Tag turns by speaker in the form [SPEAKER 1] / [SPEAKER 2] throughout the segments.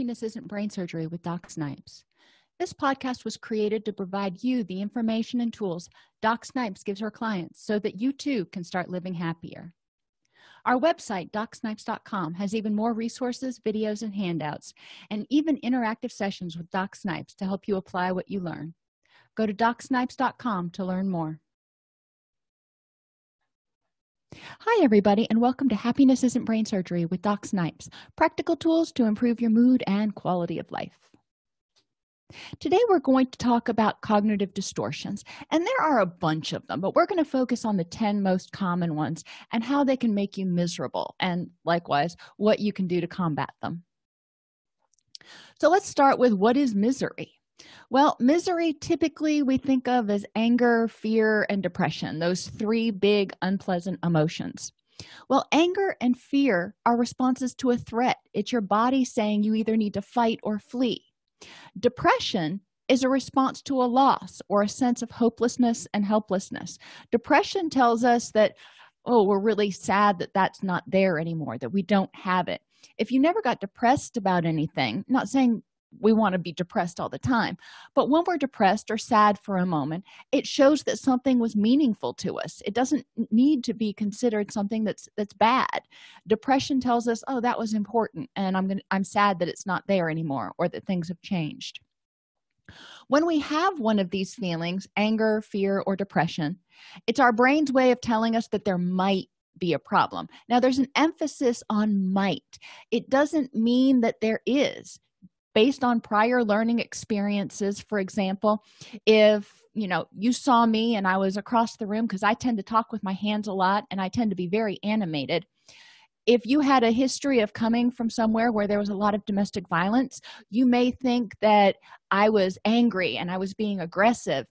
[SPEAKER 1] Happiness Isn't Brain Surgery with Doc Snipes. This podcast was created to provide you the information and tools Doc Snipes gives her clients so that you too can start living happier. Our website, docsnipes.com, has even more resources, videos, and handouts, and even interactive sessions with Doc Snipes to help you apply what you learn. Go to docsnipes.com to learn more. Hi, everybody, and welcome to Happiness Isn't Brain Surgery with Doc Snipes practical tools to improve your mood and quality of life. Today, we're going to talk about cognitive distortions, and there are a bunch of them, but we're going to focus on the 10 most common ones and how they can make you miserable, and likewise, what you can do to combat them. So, let's start with what is misery? Well misery typically we think of as anger fear and depression those three big unpleasant emotions. Well anger and fear are responses to a threat. It's your body saying you either need to fight or flee. Depression is a response to a loss or a sense of hopelessness and helplessness. Depression tells us that oh we're really sad that that's not there anymore that we don't have it. If you never got depressed about anything not saying we want to be depressed all the time. But when we're depressed or sad for a moment it shows that something was meaningful to us. It doesn't need to be considered something that's that's bad. Depression tells us oh that was important and i'm gonna i'm sad that it's not there anymore or that things have changed. When we have one of these feelings anger fear or depression it's our brain's way of telling us that there might be a problem. Now there's an emphasis on might. It doesn't mean that there is based on prior learning experiences. For example if you know you saw me and i was across the room because i tend to talk with my hands a lot and i tend to be very animated. If you had a history of coming from somewhere where there was a lot of domestic violence you may think that i was angry and i was being aggressive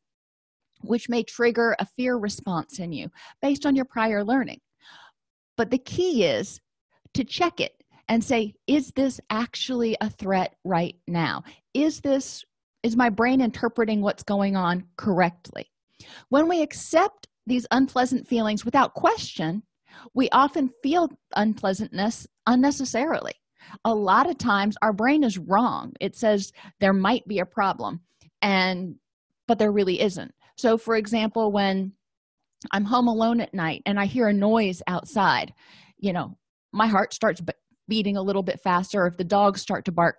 [SPEAKER 1] which may trigger a fear response in you based on your prior learning. But the key is to check it and say is this actually a threat right now? Is this is my brain interpreting what's going on correctly? When we accept these unpleasant feelings without question we often feel unpleasantness unnecessarily. A lot of times our brain is wrong. It says there might be a problem and but there really isn't. So for example when i'm home alone at night and i hear a noise outside you know my heart starts beating a little bit faster if the dogs start to bark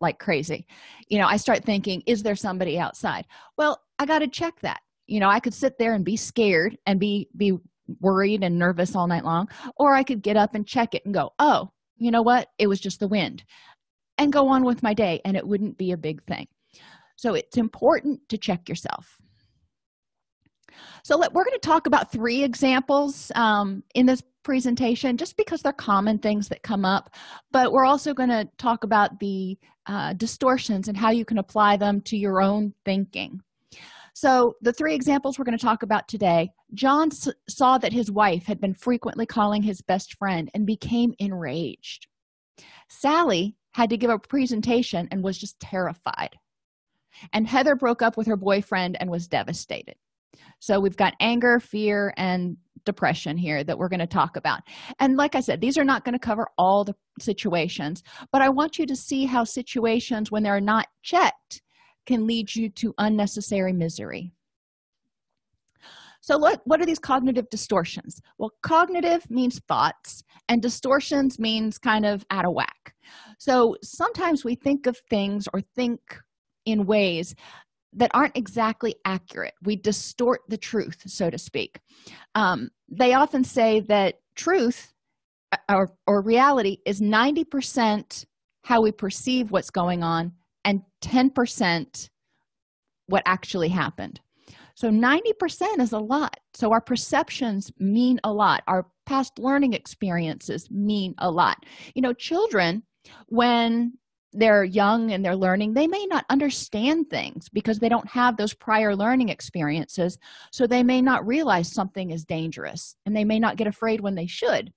[SPEAKER 1] like crazy you know i start thinking is there somebody outside? Well i got to check that. You know i could sit there and be scared and be be worried and nervous all night long or i could get up and check it and go oh you know what? It was just the wind and go on with my day and it wouldn't be a big thing. So it's important to check yourself. So let, we're going to talk about three examples um, in this presentation just because they're common things that come up. But we're also going to talk about the uh, distortions and how you can apply them to your own thinking. So the three examples we're going to talk about today john saw that his wife had been frequently calling his best friend and became enraged. Sally had to give a presentation and was just terrified. And heather broke up with her boyfriend and was devastated. So we've got anger fear and depression here that we're going to talk about. And like i said these are not going to cover all the situations but i want you to see how situations when they're not checked can lead you to unnecessary misery. So what, what are these cognitive distortions? Well cognitive means thoughts and distortions means kind of out of whack. So sometimes we think of things or think in ways that aren't exactly accurate. We distort the truth so to speak. Um, they often say that truth uh, or, or reality is 90 percent how we perceive what's going on and 10 percent what actually happened. So 90 percent is a lot. So our perceptions mean a lot. Our past learning experiences mean a lot. You know children when they're young and they're learning they may not understand things because they don't have those prior learning experiences. So they may not realize something is dangerous and they may not get afraid when they should.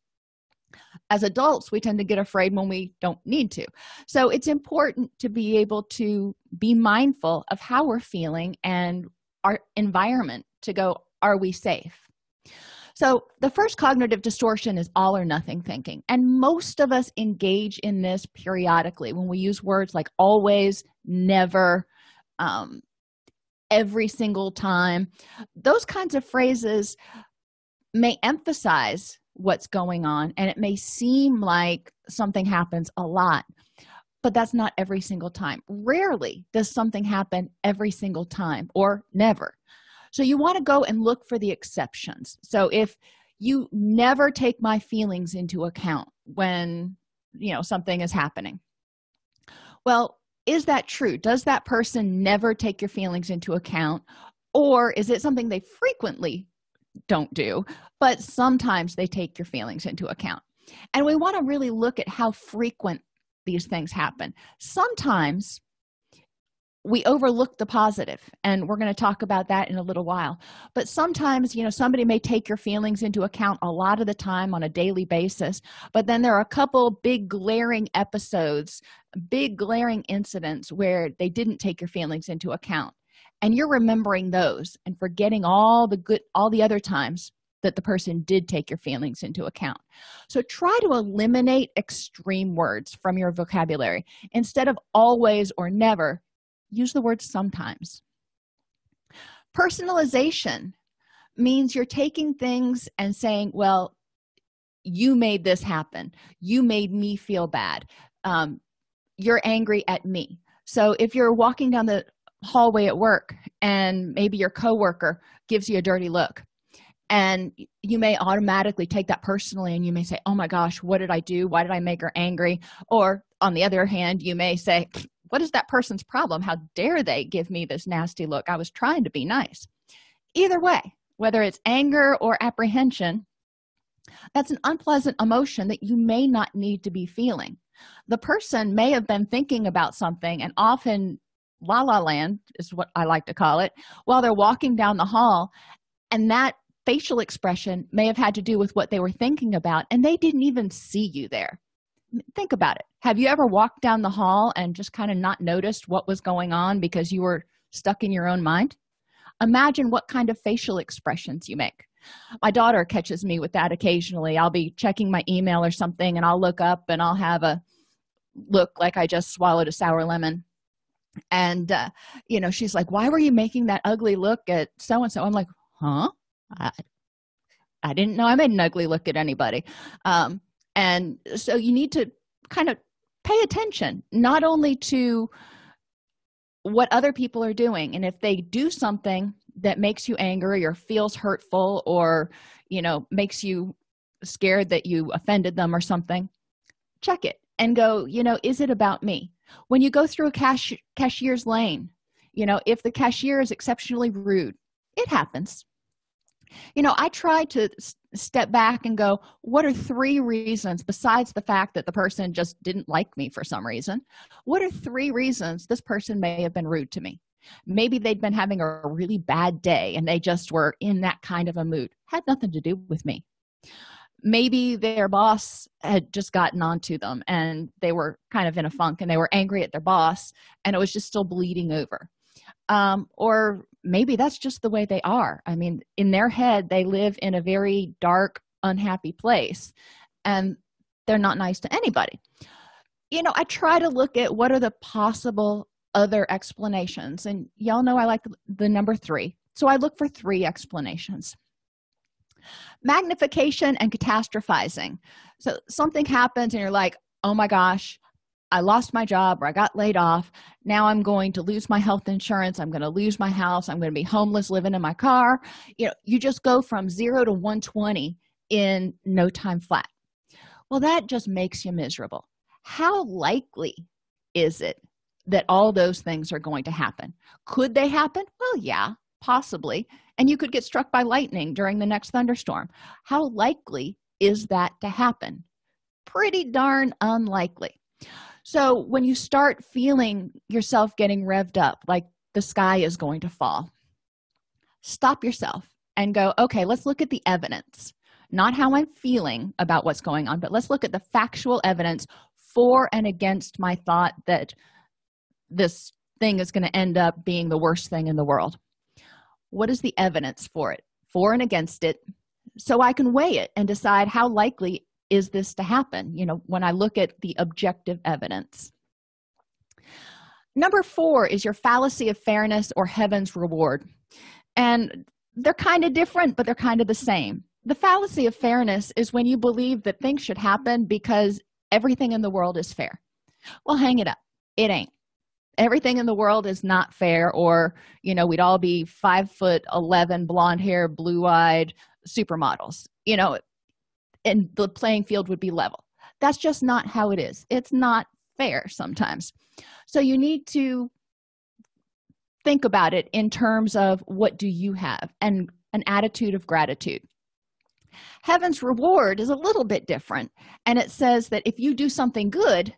[SPEAKER 1] As adults we tend to get afraid when we don't need to. So it's important to be able to be mindful of how we're feeling and our environment to go are we safe so the first cognitive distortion is all or nothing thinking. And most of us engage in this periodically when we use words like always never um, every single time. Those kinds of phrases may emphasize what's going on and it may seem like something happens a lot but that's not every single time. Rarely does something happen every single time or never so you want to go and look for the exceptions. So if you never take my feelings into account when you know something is happening. Well is that true? Does that person never take your feelings into account? Or is it something they frequently don't do but sometimes they take your feelings into account? And we want to really look at how frequent these things happen. Sometimes we overlook the positive and we're going to talk about that in a little while. But sometimes you know somebody may take your feelings into account a lot of the time on a daily basis but then there are a couple big glaring episodes big glaring incidents where they didn't take your feelings into account and you're remembering those and forgetting all the good all the other times that the person did take your feelings into account. So try to eliminate extreme words from your vocabulary instead of always or never use the word sometimes. Personalization means you're taking things and saying well you made this happen. You made me feel bad. Um, you're angry at me. So if you're walking down the hallway at work and maybe your coworker gives you a dirty look and you may automatically take that personally and you may say oh my gosh what did i do? Why did i make her angry? Or on the other hand you may say what is that person's problem? How dare they give me this nasty look? I was trying to be nice. Either way whether it's anger or apprehension that's an unpleasant emotion that you may not need to be feeling. The person may have been thinking about something and often la la land is what i like to call it while they're walking down the hall and that facial expression may have had to do with what they were thinking about and they didn't even see you there think about it. Have you ever walked down the hall and just kind of not noticed what was going on because you were stuck in your own mind? Imagine what kind of facial expressions you make. My daughter catches me with that occasionally. I'll be checking my email or something and i'll look up and i'll have a look like i just swallowed a sour lemon. And uh, you know she's like why were you making that ugly look at so and so i'm like huh? I, I didn't know i made an ugly look at anybody. Um, and so you need to kind of pay attention not only to what other people are doing. And if they do something that makes you angry or feels hurtful or you know makes you scared that you offended them or something check it and go you know is it about me? When you go through a cash cashier's lane you know if the cashier is exceptionally rude it happens you know i try to step back and go what are three reasons besides the fact that the person just didn't like me for some reason what are three reasons this person may have been rude to me? Maybe they'd been having a really bad day and they just were in that kind of a mood had nothing to do with me. Maybe their boss had just gotten onto them and they were kind of in a funk and they were angry at their boss and it was just still bleeding over. Um, or maybe that's just the way they are. I mean in their head they live in a very dark unhappy place and they're not nice to anybody. You know i try to look at what are the possible other explanations and y'all know i like the number three. So i look for three explanations. Magnification and catastrophizing. So something happens and you're like oh my gosh i lost my job or i got laid off. Now i'm going to lose my health insurance. I'm going to lose my house. I'm going to be homeless living in my car. You know you just go from 0 to 120 in no time flat. Well that just makes you miserable. How likely is it that all those things are going to happen? Could they happen? Well yeah possibly. And you could get struck by lightning during the next thunderstorm. How likely is that to happen? Pretty darn unlikely so when you start feeling yourself getting revved up like the sky is going to fall stop yourself and go okay let's look at the evidence. Not how i'm feeling about what's going on but let's look at the factual evidence for and against my thought that this thing is going to end up being the worst thing in the world. What is the evidence for it? For and against it. So i can weigh it and decide how likely is this to happen? You know when i look at the objective evidence. Number four is your fallacy of fairness or heaven's reward. And they're kind of different but they're kind of the same. The fallacy of fairness is when you believe that things should happen because everything in the world is fair. Well hang it up. It ain't. Everything in the world is not fair or you know we'd all be five foot 11 blonde hair blue-eyed supermodels. You know and the playing field would be level. That's just not how it is. It's not fair sometimes. So you need to think about it in terms of what do you have and an attitude of gratitude. Heaven's reward is a little bit different and it says that if you do something good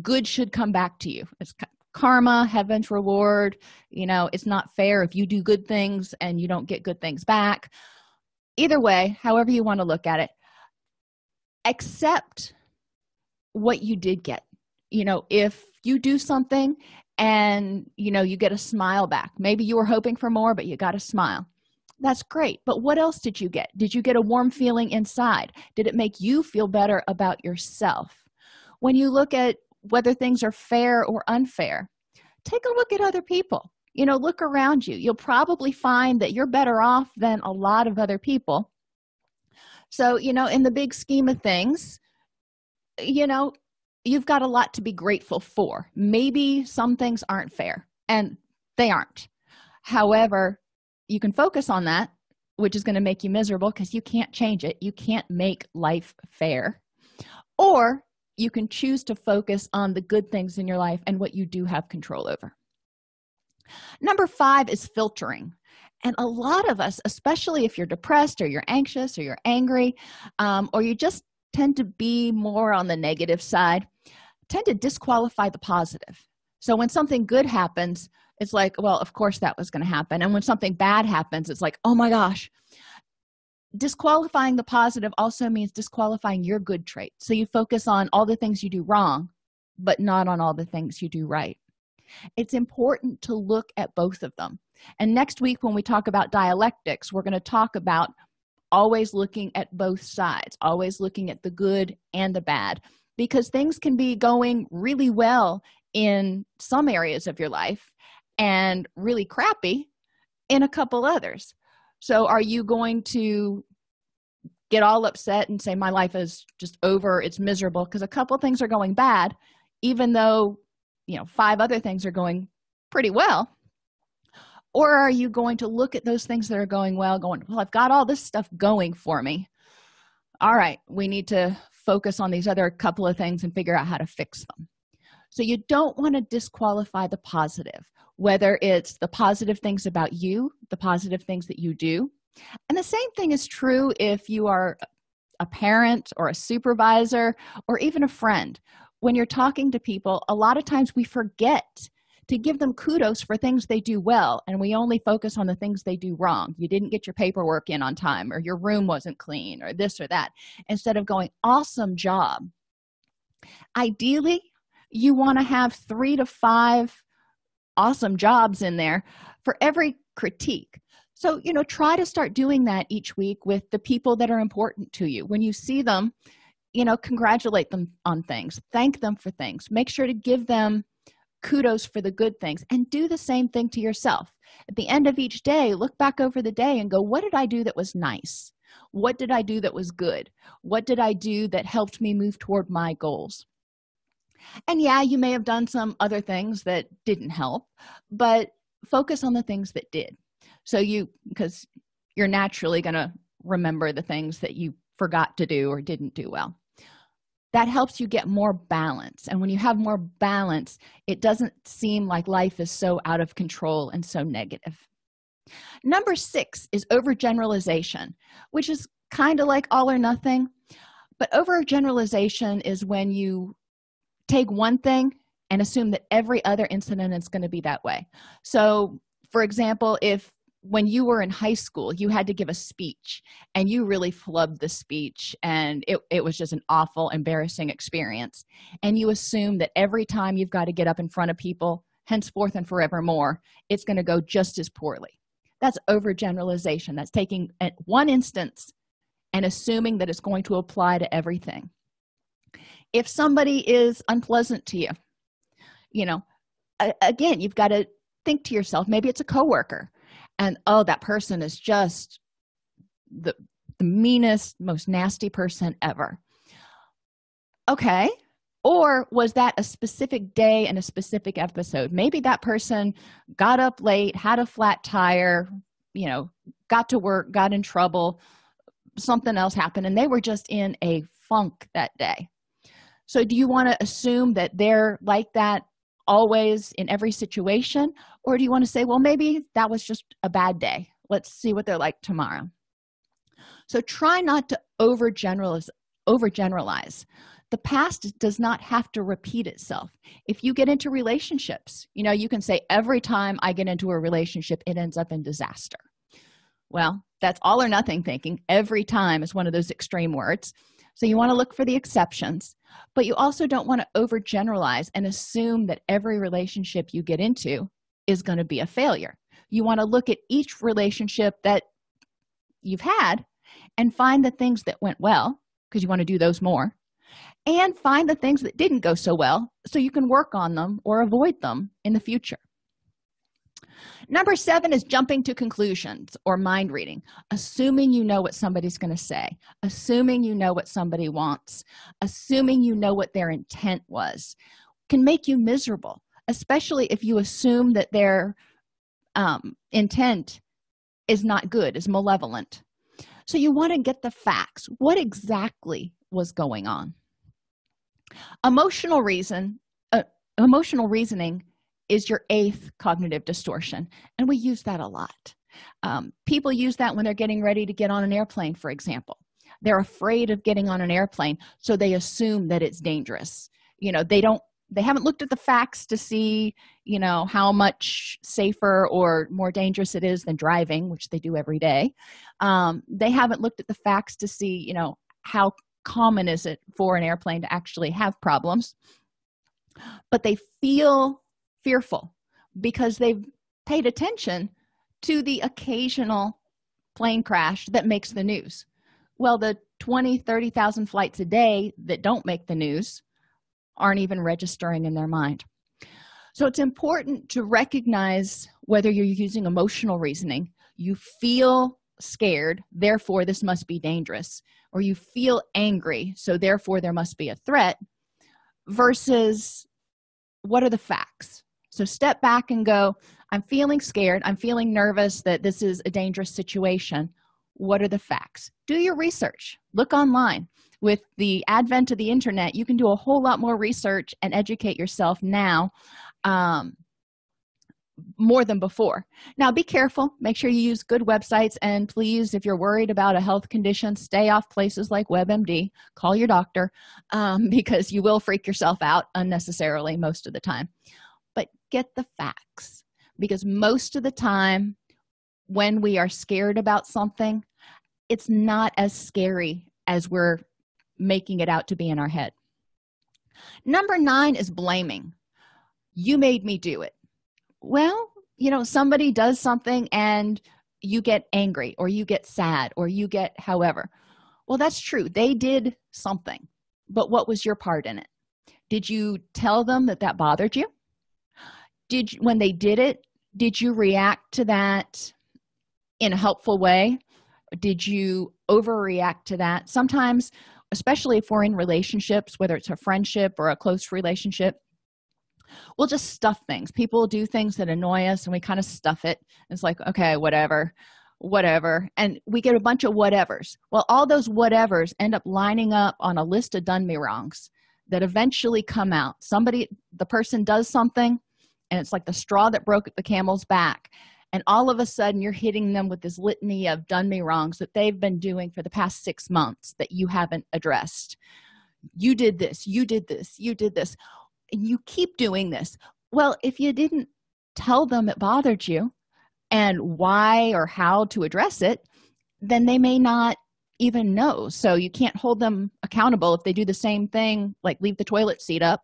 [SPEAKER 1] good should come back to you. It's karma heaven's reward you know it's not fair if you do good things and you don't get good things back. Either way however you want to look at it accept what you did get. You know if you do something and you know you get a smile back. Maybe you were hoping for more but you got a smile. That's great. But what else did you get? Did you get a warm feeling inside? Did it make you feel better about yourself? When you look at whether things are fair or unfair take a look at other people. You know look around you. You'll probably find that you're better off than a lot of other people so you know in the big scheme of things you know you've got a lot to be grateful for. Maybe some things aren't fair and they aren't. However you can focus on that which is going to make you miserable because you can't change it. You can't make life fair. Or you can choose to focus on the good things in your life and what you do have control over. Number five is filtering and a lot of us especially if you're depressed or you're anxious or you're angry um, or you just tend to be more on the negative side tend to disqualify the positive. So when something good happens it's like well of course that was going to happen. And when something bad happens it's like oh my gosh. Disqualifying the positive also means disqualifying your good trait so you focus on all the things you do wrong but not on all the things you do right. It's important to look at both of them and next week when we talk about dialectics we're going to talk about always looking at both sides always looking at the good and the bad because things can be going really well in some areas of your life and really crappy in a couple others. So are you going to get all upset and say my life is just over it's miserable because a couple things are going bad even though you know five other things are going pretty well or are you going to look at those things that are going well going well i've got all this stuff going for me. All right we need to focus on these other couple of things and figure out how to fix them. So you don't want to disqualify the positive whether it's the positive things about you the positive things that you do. And the same thing is true if you are a parent or a supervisor or even a friend. When you're talking to people a lot of times we forget to give them kudos for things they do well and we only focus on the things they do wrong. You didn't get your paperwork in on time or your room wasn't clean or this or that. Instead of going awesome job. Ideally you want to have three to five awesome jobs in there for every critique. So you know try to start doing that each week with the people that are important to you. When you see them you know congratulate them on things thank them for things. Make sure to give them kudos for the good things and do the same thing to yourself. At the end of each day look back over the day and go what did i do that was nice? What did i do that was good? What did i do that helped me move toward my goals? And yeah you may have done some other things that didn't help but focus on the things that did. So you because you're naturally going to remember the things that you forgot to do or didn't do well that helps you get more balance. And when you have more balance it doesn't seem like life is so out of control and so negative. Number six is overgeneralization which is kind of like all or nothing but overgeneralization is when you take one thing and assume that every other incident is going to be that way. So for example if when you were in high school you had to give a speech and you really flubbed the speech and it, it was just an awful embarrassing experience. And you assume that every time you've got to get up in front of people henceforth and forevermore it's going to go just as poorly. That's overgeneralization. That's taking uh, one instance and assuming that it's going to apply to everything. If somebody is unpleasant to you you know again you've got to think to yourself maybe it's a coworker and oh that person is just the, the meanest most nasty person ever. Okay. Or was that a specific day and a specific episode? Maybe that person got up late had a flat tire you know got to work got in trouble something else happened and they were just in a funk that day. So do you want to assume that they're like that always in every situation or do you want to say well maybe that was just a bad day. Let's see what they're like tomorrow. So try not to overgeneralize overgeneralize. The past does not have to repeat itself. If you get into relationships you know you can say every time i get into a relationship it ends up in disaster. Well that's all or nothing thinking. Every time is one of those extreme words. So you want to look for the exceptions but you also don't want to overgeneralize and assume that every relationship you get into is going to be a failure. You want to look at each relationship that you've had and find the things that went well because you want to do those more and find the things that didn't go so well so you can work on them or avoid them in the future. Number seven is jumping to conclusions or mind reading assuming you know what somebody's going to say assuming you know what somebody wants assuming you know what their intent was can make you miserable especially if you assume that their um, intent is not good is malevolent. So you want to get the facts. What exactly was going on? Emotional reason uh, emotional reasoning is your eighth cognitive distortion and we use that a lot. Um, people use that when they're getting ready to get on an airplane for example. They're afraid of getting on an airplane so they assume that it's dangerous. You know they don't they haven't looked at the facts to see you know how much safer or more dangerous it is than driving which they do every day. Um, they haven't looked at the facts to see you know how common is it for an airplane to actually have problems. But they feel fearful because they've paid attention to the occasional plane crash that makes the news. Well the 20 30,000 flights a day that don't make the news aren't even registering in their mind. So it's important to recognize whether you're using emotional reasoning. You feel scared therefore this must be dangerous. Or you feel angry so therefore there must be a threat versus what are the facts? So step back and go i'm feeling scared. I'm feeling nervous that this is a dangerous situation. What are the facts? Do your research. Look online with the advent of the internet you can do a whole lot more research and educate yourself now um, more than before. Now be careful. Make sure you use good websites and please if you're worried about a health condition stay off places like webmd call your doctor um, because you will freak yourself out unnecessarily most of the time. But get the facts because most of the time when we are scared about something it's not as scary as we're making it out to be in our head. Number nine is blaming. You made me do it. Well you know somebody does something and you get angry or you get sad or you get however. Well that's true. They did something. But what was your part in it? Did you tell them that that bothered you? Did you, when they did it did you react to that in a helpful way? Did you overreact to that? Sometimes especially if we're in relationships whether it's a friendship or a close relationship we'll just stuff things. People do things that annoy us and we kind of stuff it. It's like okay whatever whatever. And we get a bunch of whatevers. Well all those whatevers end up lining up on a list of done me wrongs that eventually come out. Somebody the person does something and it's like the straw that broke the camel's back and all of a sudden you're hitting them with this litany of done me wrongs that they've been doing for the past six months that you haven't addressed. You did this you did this you did this and you keep doing this. Well if you didn't tell them it bothered you and why or how to address it then they may not even know. So you can't hold them accountable if they do the same thing like leave the toilet seat up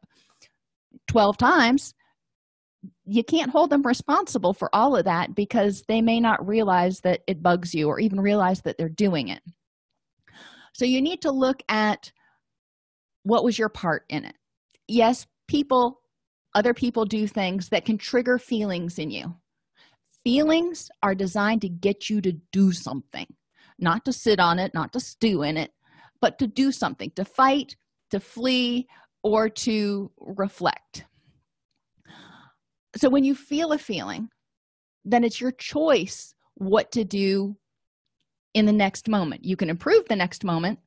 [SPEAKER 1] 12 times you can't hold them responsible for all of that because they may not realize that it bugs you or even realize that they're doing it. So you need to look at what was your part in it. Yes people other people do things that can trigger feelings in you. Feelings are designed to get you to do something not to sit on it not to stew in it but to do something to fight to flee or to reflect so when you feel a feeling then it's your choice what to do in the next moment. You can improve the next moment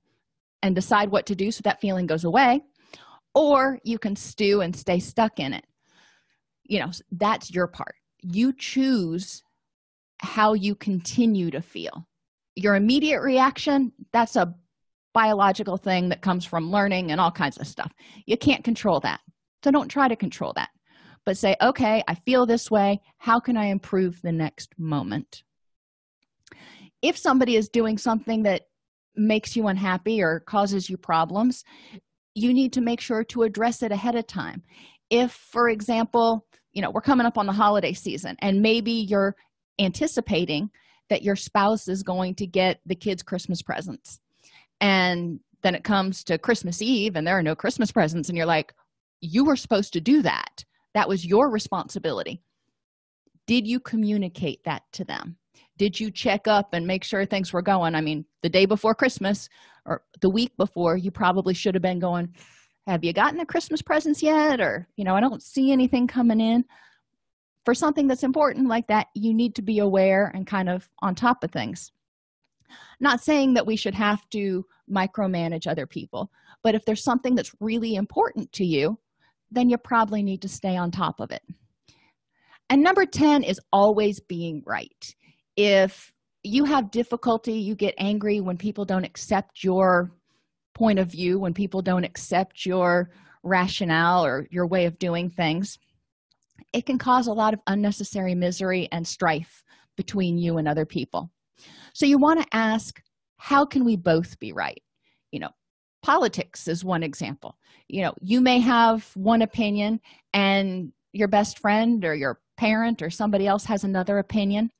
[SPEAKER 1] and decide what to do so that feeling goes away or you can stew and stay stuck in it. You know that's your part. You choose how you continue to feel. Your immediate reaction that's a biological thing that comes from learning and all kinds of stuff. You can't control that. So don't try to control that but say okay i feel this way. How can i improve the next moment? If somebody is doing something that makes you unhappy or causes you problems you need to make sure to address it ahead of time. If for example you know we're coming up on the holiday season and maybe you're anticipating that your spouse is going to get the kids christmas presents and then it comes to christmas eve and there are no christmas presents and you're like you were supposed to do that that was your responsibility. Did you communicate that to them? Did you check up and make sure things were going? I mean the day before christmas or the week before you probably should have been going have you gotten the christmas presents yet? or you know i don't see anything coming in. For something that's important like that you need to be aware and kind of on top of things. Not saying that we should have to micromanage other people but if there's something that's really important to you then you probably need to stay on top of it. And number 10 is always being right. If you have difficulty you get angry when people don't accept your point of view when people don't accept your rationale or your way of doing things it can cause a lot of unnecessary misery and strife between you and other people. So you want to ask how can we both be right? You know politics is one example. You know you may have one opinion and your best friend or your parent or somebody else has another opinion.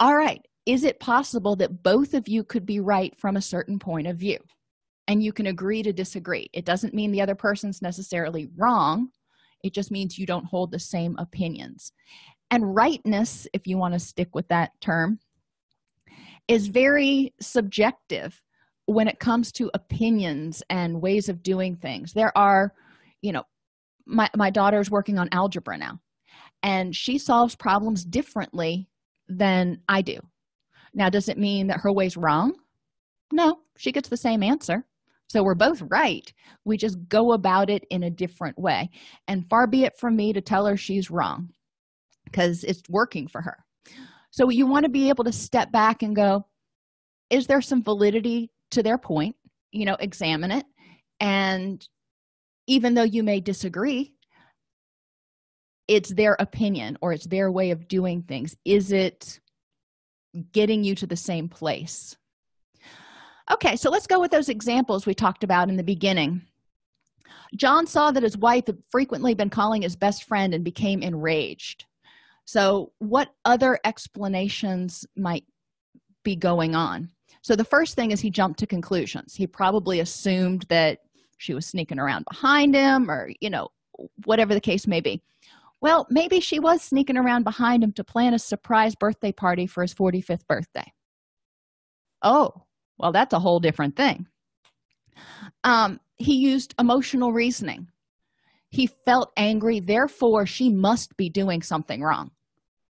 [SPEAKER 1] All right is it possible that both of you could be right from a certain point of view? And you can agree to disagree. It doesn't mean the other person's necessarily wrong. It just means you don't hold the same opinions. And rightness if you want to stick with that term is very subjective when it comes to opinions and ways of doing things there are you know my, my daughter's working on algebra now and she solves problems differently than i do. Now does it mean that her way's wrong? No she gets the same answer. So we're both right. We just go about it in a different way. And far be it from me to tell her she's wrong because it's working for her. So you want to be able to step back and go is there some validity to their point you know examine it. And even though you may disagree it's their opinion or it's their way of doing things. Is it getting you to the same place? Okay so let's go with those examples we talked about in the beginning. John saw that his wife had frequently been calling his best friend and became enraged. So what other explanations might be going on so the first thing is he jumped to conclusions. He probably assumed that she was sneaking around behind him or you know whatever the case may be. Well maybe she was sneaking around behind him to plan a surprise birthday party for his 45th birthday. Oh well that's a whole different thing. Um he used emotional reasoning. He felt angry therefore she must be doing something wrong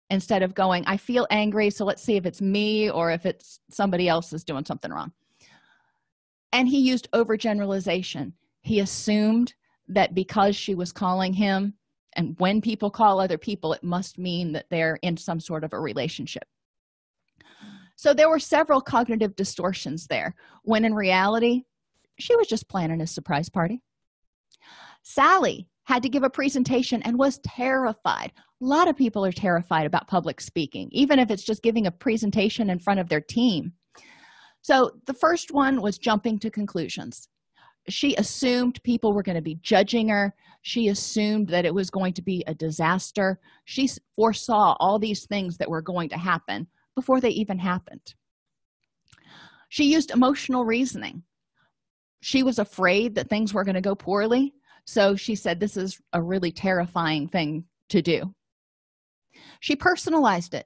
[SPEAKER 1] instead of going i feel angry so let's see if it's me or if it's somebody else is doing something wrong. And he used overgeneralization. He assumed that because she was calling him and when people call other people it must mean that they're in some sort of a relationship. So there were several cognitive distortions there when in reality she was just planning a surprise party. Sally had to give a presentation and was terrified. A lot of people are terrified about public speaking even if it's just giving a presentation in front of their team. So the first one was jumping to conclusions. She assumed people were going to be judging her. She assumed that it was going to be a disaster. She foresaw all these things that were going to happen before they even happened. She used emotional reasoning. She was afraid that things were going to go poorly so she said this is a really terrifying thing to do. She personalized it.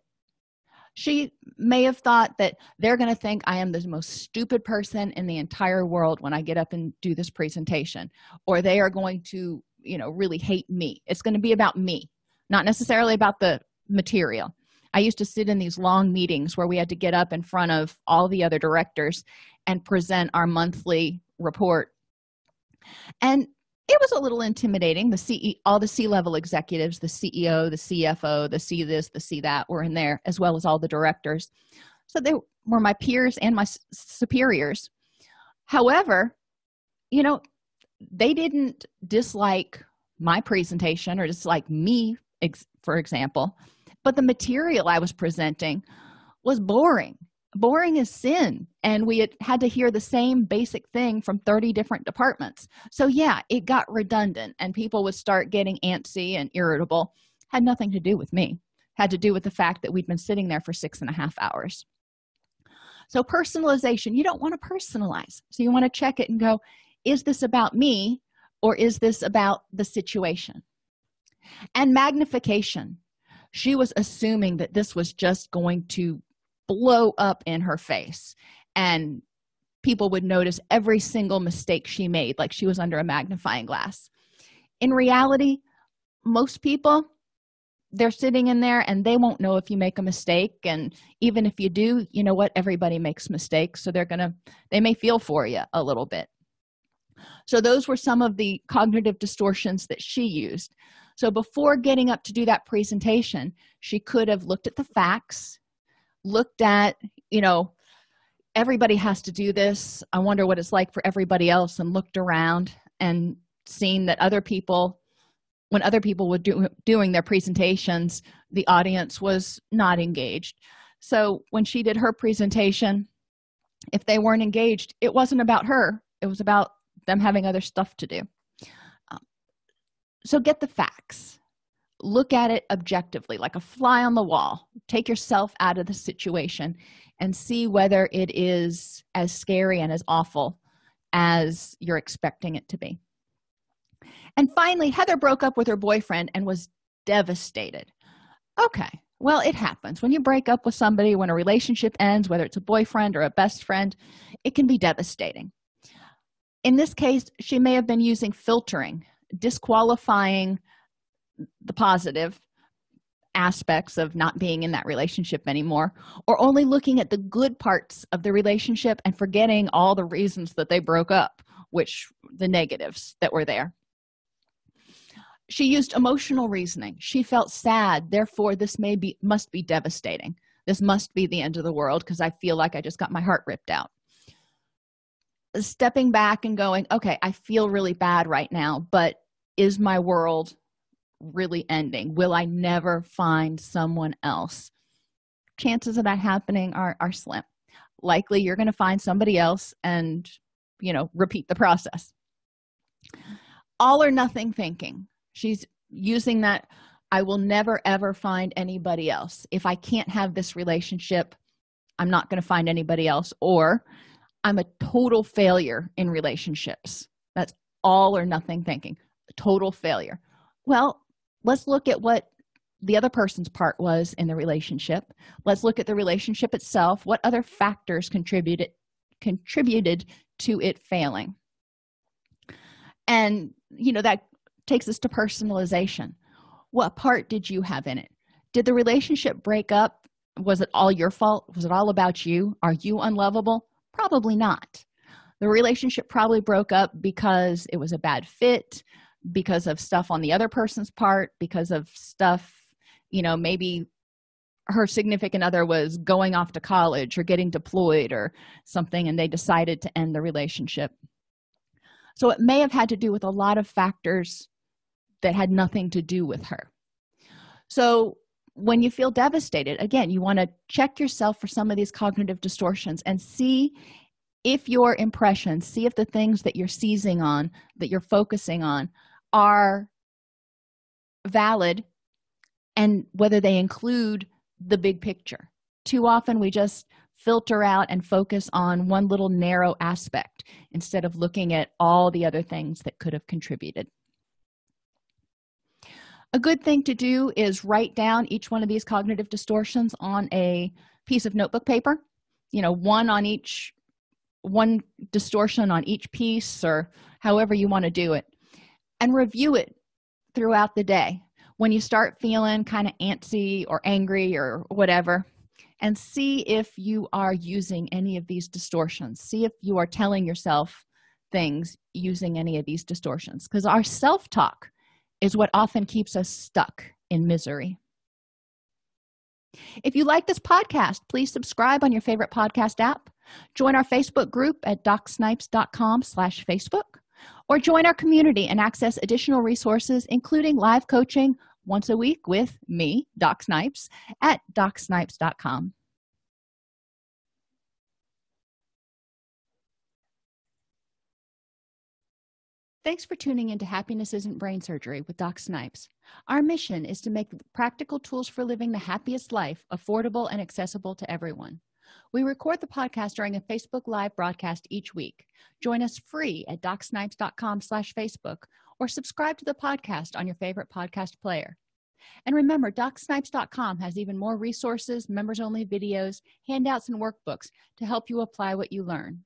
[SPEAKER 1] She may have thought that they're going to think i am the most stupid person in the entire world when i get up and do this presentation or they are going to you know really hate me. It's going to be about me not necessarily about the material. I used to sit in these long meetings where we had to get up in front of all the other directors and present our monthly report. And it was a little intimidating. The ce all the c-level executives the ceo the cfo the see this the see that were in there as well as all the directors. So they were my peers and my superiors. However you know they didn't dislike my presentation or dislike me for example but the material i was presenting was boring boring is sin and we had, had to hear the same basic thing from 30 different departments. So yeah it got redundant and people would start getting antsy and irritable. Had nothing to do with me. Had to do with the fact that we'd been sitting there for six and a half hours. So personalization you don't want to personalize. So you want to check it and go is this about me or is this about the situation? And magnification. She was assuming that this was just going to blow up in her face. And people would notice every single mistake she made like she was under a magnifying glass. In reality most people they're sitting in there and they won't know if you make a mistake. And even if you do you know what? Everybody makes mistakes. So they're gonna they may feel for you a little bit. So those were some of the cognitive distortions that she used. So before getting up to do that presentation she could have looked at the facts looked at you know everybody has to do this. I wonder what it's like for everybody else and looked around and seen that other people when other people were do, doing their presentations the audience was not engaged. So when she did her presentation if they weren't engaged it wasn't about her. It was about them having other stuff to do. Um, so get the facts look at it objectively like a fly on the wall. Take yourself out of the situation and see whether it is as scary and as awful as you're expecting it to be. And finally heather broke up with her boyfriend and was devastated. Okay well it happens. When you break up with somebody when a relationship ends whether it's a boyfriend or a best friend it can be devastating. In this case she may have been using filtering disqualifying the positive aspects of not being in that relationship anymore or only looking at the good parts of the relationship and forgetting all the reasons that they broke up which the negatives that were there. She used emotional reasoning. She felt sad. Therefore this may be must be devastating. This must be the end of the world because i feel like i just got my heart ripped out. Stepping back and going okay i feel really bad right now but is my world really ending? Will i never find someone else? Chances of that happening are are slim. Likely you're going to find somebody else and you know repeat the process. All or nothing thinking. She's using that i will never ever find anybody else. If i can't have this relationship i'm not going to find anybody else or i'm a total failure in relationships. That's all or nothing thinking. Total failure. Well let's look at what the other person's part was in the relationship. Let's look at the relationship itself. What other factors contributed contributed to it failing? And you know that takes us to personalization. What part did you have in it? Did the relationship break up? Was it all your fault? Was it all about you? Are you unlovable? Probably not. The relationship probably broke up because it was a bad fit because of stuff on the other person's part because of stuff you know maybe her significant other was going off to college or getting deployed or something and they decided to end the relationship. So it may have had to do with a lot of factors that had nothing to do with her. So when you feel devastated again you want to check yourself for some of these cognitive distortions and see if your impressions see if the things that you're seizing on that you're focusing on are valid and whether they include the big picture. Too often we just filter out and focus on one little narrow aspect instead of looking at all the other things that could have contributed. A good thing to do is write down each one of these cognitive distortions on a piece of notebook paper you know one on each one distortion on each piece or however you want to do it and review it throughout the day. When you start feeling kind of antsy or angry or whatever and see if you are using any of these distortions. See if you are telling yourself things using any of these distortions. Because our self-talk is what often keeps us stuck in misery. If you like this podcast please subscribe on your favorite podcast app. Join our facebook group at docsnipes.com slash facebook or join our community and access additional resources including live coaching once a week with me doc snipes at docsnipes.com Thanks for tuning into Happiness Isn't Brain Surgery with Doc Snipes. Our mission is to make practical tools for living the happiest life affordable and accessible to everyone. We record the podcast during a Facebook Live broadcast each week. Join us free at docsnipes.com slash Facebook or subscribe to the podcast on your favorite podcast player. And remember, docsnipes.com has even more resources, members-only videos, handouts, and workbooks to help you apply what you learn.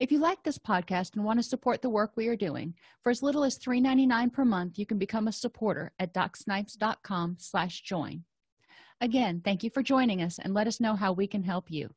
[SPEAKER 1] If you like this podcast and want to support the work we are doing, for as little as $3.99 per month, you can become a supporter at docsnipes.com slash join. Again, thank you for joining us and let us know how we can help you.